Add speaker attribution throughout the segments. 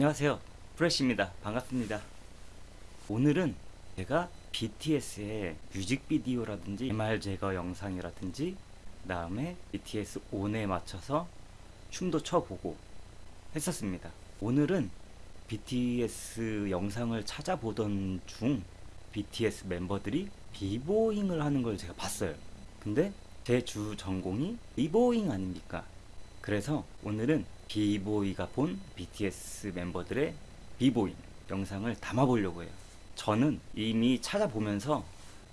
Speaker 1: 안녕하세요. 프레쉬입니다. 반갑습니다. 오늘은 제가 BTS의 뮤직비디오라든지 MR 제거 영상이라든지 그 다음에 BTS ON에 맞춰서 춤도 춰보고 했었습니다. 오늘은 BTS 영상을 찾아보던 중 BTS 멤버들이 비보잉을 하는 걸 제가 봤어요. 근데 제 주 전공이 비보잉 아닙니까? 그래서 오늘은 비보이가 본 BTS 멤버들의 비보잉 영상을 담아보려고 해요. 저는 이미 찾아보면서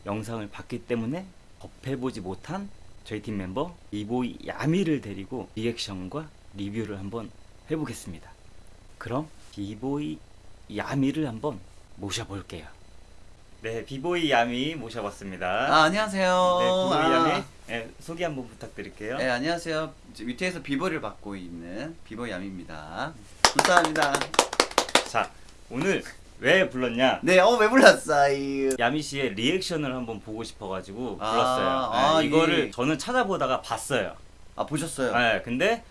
Speaker 1: 영상을 봤기 때문에 접해보지 못한 저희 팀 멤버 비보이 야미를 데리고 리액션과 리뷰를 한번 해보겠습니다. 그럼 비보이 야미를 한번 모셔볼게요. 네, 비보이 야미 모셔봤습니다.
Speaker 2: 아 안녕하세요.
Speaker 1: 네, 비보이
Speaker 2: 아,
Speaker 1: 야미 네, 소개 한번 부탁드릴게요.
Speaker 2: 네 안녕하세요. 위트에서 비보를 맡고 있는 비보 야미입니다. 감사합니다.
Speaker 1: 자, 오늘 왜 불렀냐?
Speaker 2: 네, 어 왜 불렀어요?
Speaker 1: 야미 씨의 리액션을 한번 보고 싶어가지고
Speaker 2: 아,
Speaker 1: 불렀어요.
Speaker 2: 아,
Speaker 1: 네, 이거를
Speaker 2: 이-
Speaker 1: 저는 찾아보다가 봤어요.
Speaker 2: 아 보셨어요?
Speaker 1: 네, 근데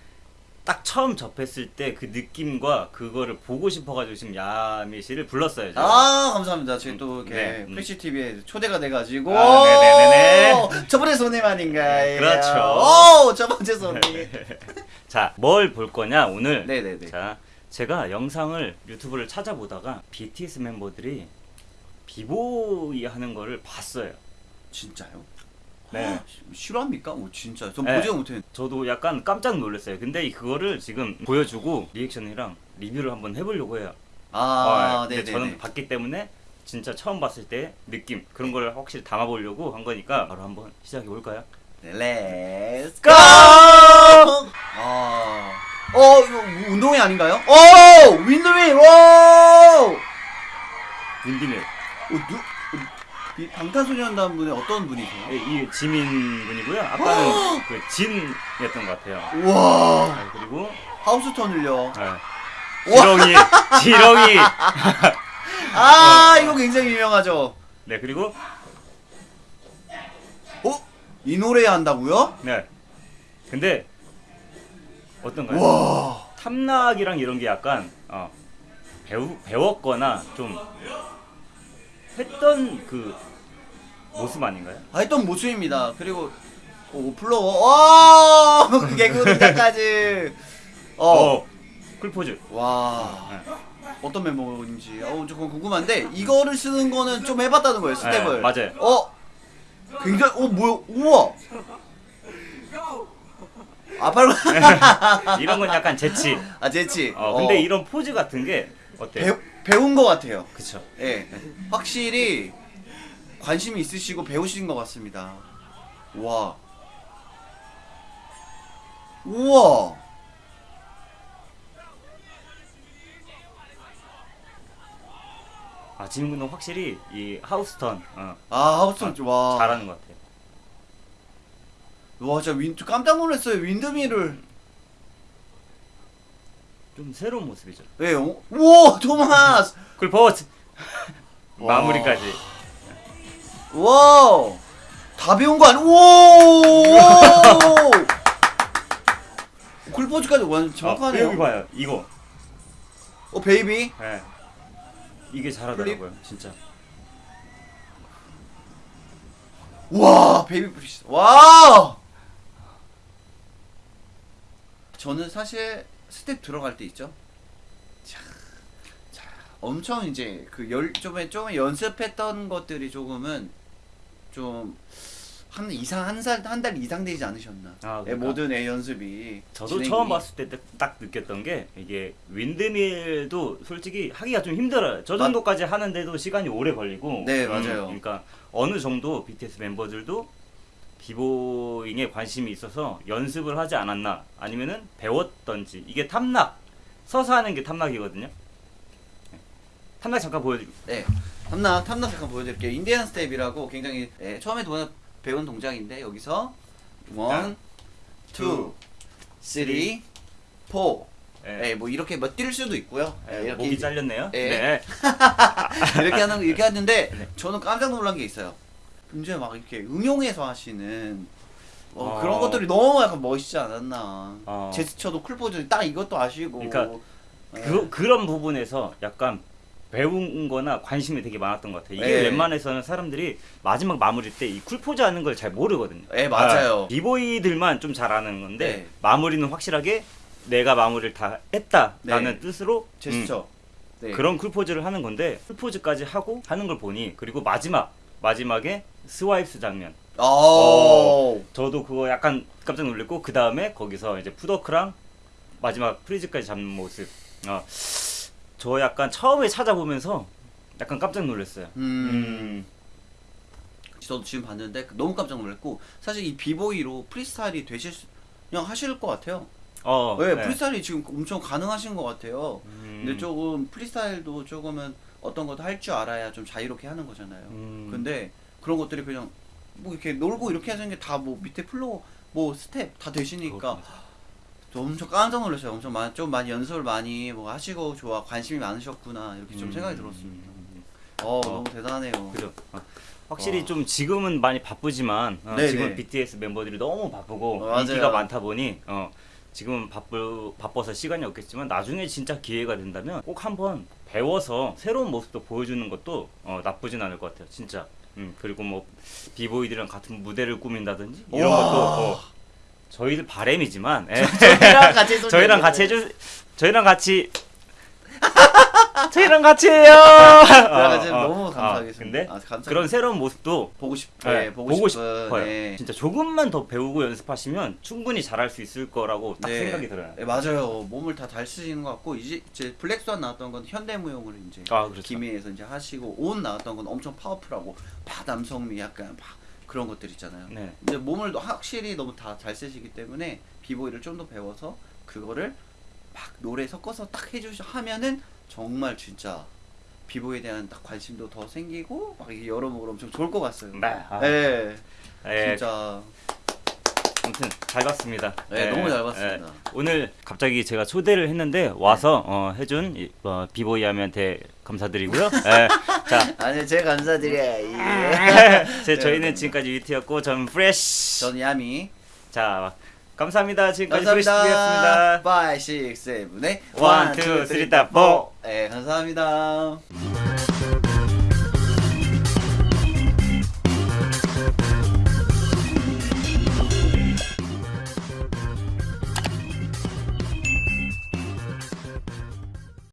Speaker 1: 딱 처음 접했을 때 그 느낌과 그거를 보고 싶어가지고 지금 야미 씨를 불렀어요. 제가.
Speaker 2: 아 감사합니다. 저희 또 이렇게
Speaker 1: 네, 음.
Speaker 2: 프레시 TV에 초대가 돼가지고
Speaker 1: 아, 네네네네.
Speaker 2: 첫 번째 손님 아닌가요?
Speaker 1: 그렇죠.
Speaker 2: 오, 첫 번째 손님.
Speaker 1: 자, 뭘 볼 거냐 오늘?
Speaker 2: 네네네.
Speaker 1: 자, 제가 영상을 유튜브를 찾아보다가 BTS 멤버들이 비보이 하는 거를 봤어요.
Speaker 2: 진짜요?
Speaker 1: 네.
Speaker 2: 헉, 실화입니까? 오 진짜. 전
Speaker 1: 네.
Speaker 2: 보지도 못했는데.
Speaker 1: 저도 약간 깜짝 놀랐어요. 근데 그거를 지금 보여주고 리액션이랑 리뷰를 한번 해보려고 해요.
Speaker 2: 아,
Speaker 1: 어, 근데
Speaker 2: 네네.
Speaker 1: 저는 봤기 때문에 진짜 처음 봤을 때 느낌 그런 걸 확실히 담아보려고 한 거니까 바로 한번 시작해 볼까요?
Speaker 2: Let's go! 아, 어 이거 운동회 아닌가요? 오, windmill, 오,
Speaker 1: windmill
Speaker 2: 어, 누, 어, 이 방탄소년단 분의 어떤 분이세요?
Speaker 1: 이, 이 지민 분이고요. 아까는 그 진이었던 것 같아요.
Speaker 2: 우와,
Speaker 1: 네, 그리고
Speaker 2: house turn을요.
Speaker 1: 네, 지렁이 지렁이
Speaker 2: 아, 이거 굉장히 유명하죠.
Speaker 1: 네 그리고
Speaker 2: 어, 이 노래 한다고요?
Speaker 1: 네 근데 어떤가요?
Speaker 2: 와,
Speaker 1: 탐락이랑 이런 게 약간 어, 배우 배웠거나 좀 했던 그 모습 아닌가요?
Speaker 2: 아, 했던 모습입니다. 그리고 오 플로워, 와, 그 개그 등장까지. 어,
Speaker 1: 어, 쿨포즈.
Speaker 2: 와.
Speaker 1: 네.
Speaker 2: 어떤 멤버인지 어 조금 궁금한데 이거를 쓰는 거는 좀 해봤다는 거예요 스텝을
Speaker 1: 네, 맞아요.
Speaker 2: 어 굉장히 어 뭐야 우와 아 바로
Speaker 1: 이런 건 약간 재치.
Speaker 2: 아 재치
Speaker 1: 어, 근데 이런 포즈 같은 게 어때요?
Speaker 2: 배, 배운 거 같아요.
Speaker 1: 그쵸.
Speaker 2: 예. 확실히 관심이 있으시고 배우신 것 같습니다. 와. 우와.
Speaker 1: 아 근데 확실히 이 하우스턴 어,
Speaker 2: 아 하우스턴 와
Speaker 1: 잘하는 것 같아요.
Speaker 2: 와 진짜 윈 깜짝 놀랐어요. 윈드미를
Speaker 1: 좀 새로운 모습이죠.
Speaker 2: 예, 어? 우와 토마스
Speaker 1: 쿨포즈
Speaker 2: 와.
Speaker 1: 마무리까지.
Speaker 2: 와우 다 배운 거 아니? 오 쿨포즈까지 완전 정확하네요.
Speaker 1: 어, 여기 봐요. 이거.
Speaker 2: 어 베이비
Speaker 1: 예. 이게 잘하더라고요. 진짜.
Speaker 2: 와 베이비 프리스 와 저는 사실 스텝 들어갈 때 있죠. 자, 자 엄청 이제 그 열 좀에 좀 연습했던 것들이 조금은 좀. 한 이상 한살한 달 이상 되지 않으셨나?
Speaker 1: 아,
Speaker 2: 예,
Speaker 1: 그러니까.
Speaker 2: 모든 애 연습이
Speaker 1: 저도
Speaker 2: 진행이-
Speaker 1: 처음 봤을 때 딱 느꼈던 게 이게 윈드밀도 솔직히 하기가 좀 힘들어요. 저
Speaker 2: 맞-
Speaker 1: 정도까지 하는데도 시간이 오래 걸리고.
Speaker 2: 네, 맞아요.
Speaker 1: 그러니까 어느 정도 BTS 멤버들도 비보잉에 관심이 있어서 연습을 하지 않았나 아니면은 배웠던지 이게 탐락 서서 하는 게 toprock이거든요. 네. toprock 잠깐 보여드리고
Speaker 2: 네, toprock toprock 잠깐 보여드릴게요. Indian step이라고 굉장히 네, 처음에 도, 배운 동작인데 여기서 one, two, three, four.
Speaker 1: 네.
Speaker 2: 네, 뭐 이렇게 뭐 뛸 수도 있고요. 네,
Speaker 1: 네,
Speaker 2: 이렇게
Speaker 1: 목이 잘렸네요.
Speaker 2: 네.
Speaker 1: 네.
Speaker 2: 이렇게 하는 거 이렇게 하는데
Speaker 1: 네.
Speaker 2: 저는 깜짝 놀란 게 있어요. 굉장히 막 이렇게 응용해서 하시는 어,
Speaker 1: 어.
Speaker 2: 그런 것들이 너무 약간 멋있지 않았나.
Speaker 1: 어.
Speaker 2: 제스처도 쿨포즈 딱 이것도 아시고.
Speaker 1: 그러니까 그, 그런 부분에서 약간 배운 거나 관심이 되게 많았던 것 같아요. 이게
Speaker 2: 네.
Speaker 1: 웬만해서는 사람들이 마지막 마무리 때 이 쿨포즈 하는 걸 잘 모르거든요.
Speaker 2: 네, 맞아요.
Speaker 1: 아, 비보이들만 좀잘 아는 건데
Speaker 2: 네.
Speaker 1: 마무리는 확실하게 내가 마무리를 다 했다라는
Speaker 2: 네.
Speaker 1: 뜻으로
Speaker 2: 제스처.
Speaker 1: 음,
Speaker 2: 네.
Speaker 1: 그런 쿨포즈를 하는 건데 쿨포즈까지 하고 하는 걸 보니 그리고 마지막 마지막에 swipes 장면
Speaker 2: 어.
Speaker 1: 저도 그거 약간 깜짝 놀랐고 그 다음에 거기서 이제 footwork랑 마지막 freeze까지 잡는 모습 어, 저 약간 처음에 찾아보면서 약간 깜짝 놀랐어요.
Speaker 2: 음. 저도 지금 봤는데 너무 깜짝 놀랐고 사실 이 비보이로 프리스타일이 되실 수, 그냥 하실 것 같아요.
Speaker 1: 어,
Speaker 2: 네,
Speaker 1: 네.
Speaker 2: 프리스타일이 지금 엄청 가능하신 것 같아요.
Speaker 1: 음,
Speaker 2: 근데 조금 프리스타일도 조금은 어떤 것도 할 줄 알아야 좀 자유롭게 하는 거잖아요.
Speaker 1: 음,
Speaker 2: 근데 그런 것들이 그냥 뭐 이렇게 놀고 이렇게 하는 게 다 뭐 밑에 플로어 뭐 스텝 다 되시니까 엄청 깜짝 놀랐어요. 엄청 많이 좀 많이 연습을 많이 뭐 하시고 좋아 관심이 많으셨구나 이렇게 좀
Speaker 1: 음,
Speaker 2: 생각이 들었습니다.
Speaker 1: 음,
Speaker 2: 어,
Speaker 1: 어.
Speaker 2: 너무 대단해요.
Speaker 1: 그죠. 어. 확실히
Speaker 2: 와.
Speaker 1: 좀 지금은 많이 바쁘지만 어. 지금 BTS 멤버들이 너무 바쁘고
Speaker 2: 어.
Speaker 1: 인기가 많다 보니 어, 지금은 바쁘 바빠서 시간이 없겠지만 나중에 진짜 기회가 된다면 꼭 한번 배워서 새로운 모습도 보여주는 것도 어, 나쁘진 않을 것 같아요. 진짜. 음, 그리고 뭐 비보이들이랑 같은 무대를 꾸민다든지 이런
Speaker 2: 와.
Speaker 1: 것도 어, 저희들 바램이지만 예.
Speaker 2: 저희랑 같이.
Speaker 1: 저희랑 같이 해주 저희랑 같이 저희랑 같이 해요.
Speaker 2: 저희랑 같이
Speaker 1: 어, 어,
Speaker 2: 너무
Speaker 1: 어,
Speaker 2: 감사하겠습니다.
Speaker 1: 근데
Speaker 2: 아, 감사.
Speaker 1: 그런 새로운 모습도
Speaker 2: 보고 싶,
Speaker 1: 네,
Speaker 2: 네, 보고, 싶은,
Speaker 1: 싶어요.
Speaker 2: 네.
Speaker 1: 진짜 조금만 더 배우고 연습하시면 충분히 잘할 수 있을 거라고 딱
Speaker 2: 네.
Speaker 1: 생각이 들어요.
Speaker 2: 네, 맞아요. 몸을 다 잘 쓰시는 것 같고 이제 이제 블랙스완 나왔던 건 현대무용을 이제
Speaker 1: 아 그렇죠.
Speaker 2: 김해에서 이제 하시고 온 나왔던 건 엄청 파워풀하고 바 남성미 약간 바 그런 것들 있잖아요.
Speaker 1: 네.
Speaker 2: 근데 몸을 확실히 너무 다 잘 쓰시기 때문에 비보이를 좀 더 배워서 그거를 막 노래 섞어서 딱 해주시 하면은 정말 진짜 비보이에 대한 딱 관심도 더 생기고 막 이게 여러모로 엄청 좋을 것 같아요.
Speaker 1: 네. 아,
Speaker 2: 네,
Speaker 1: 예,
Speaker 2: 진짜
Speaker 1: 아무튼 잘 봤습니다.
Speaker 2: 네,
Speaker 1: 예,
Speaker 2: 너무 잘
Speaker 1: 예.
Speaker 2: 봤습니다.
Speaker 1: 오늘 갑자기 제가 초대를 했는데 와서 어, 해준 이, 어, 비보이함한테 감사드리고요. 예. 자,
Speaker 2: 아니 제가 감사드려요.
Speaker 1: 제,
Speaker 2: 네,
Speaker 1: 저희는
Speaker 2: 감사합니다.
Speaker 1: 지금까지 유티였고 전 프레쉬.
Speaker 2: 저는 야미.
Speaker 1: 자, 감사합니다. 지금까지
Speaker 2: 감사합니다.
Speaker 1: 프레쉬였습니다.
Speaker 2: 5, 6, 7, 8
Speaker 1: One, two, three, four.
Speaker 2: 네, 감사합니다.